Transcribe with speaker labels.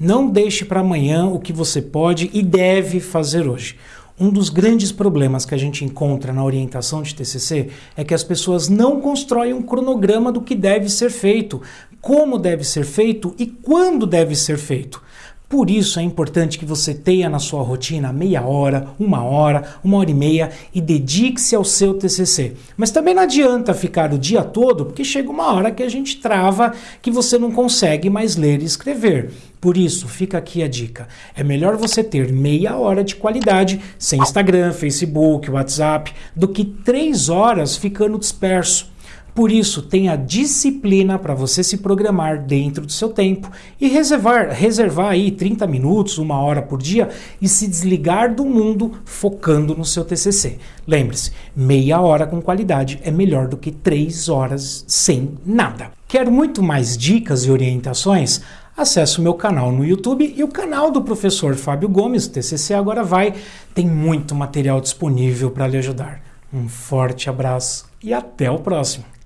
Speaker 1: Não deixe para amanhã o que você pode e deve fazer hoje. Um dos grandes problemas que a gente encontra na orientação de TCC é que as pessoas não constroem um cronograma do que deve ser feito, como deve ser feito e quando deve ser feito. Por isso é importante que você tenha na sua rotina meia hora, uma hora, uma hora e meia e dedique-se ao seu TCC. Mas também não adianta ficar o dia todo, porque chega uma hora que a gente trava, que você não consegue mais ler e escrever. Por isso, fica aqui a dica. É melhor você ter meia hora de qualidade sem Instagram, Facebook, WhatsApp, do que três horas ficando disperso. Por isso, tenha disciplina para você se programar dentro do seu tempo e reservar, reservar aí 30 minutos, uma hora por dia e se desligar do mundo focando no seu TCC. Lembre-se, meia hora com qualidade é melhor do que três horas sem nada. Quer muito mais dicas e orientações? Acesse o meu canal no YouTube e o canal do professor Fábio Gomes, TCC Agora Vai, tem muito material disponível para lhe ajudar. Um forte abraço e até o próximo!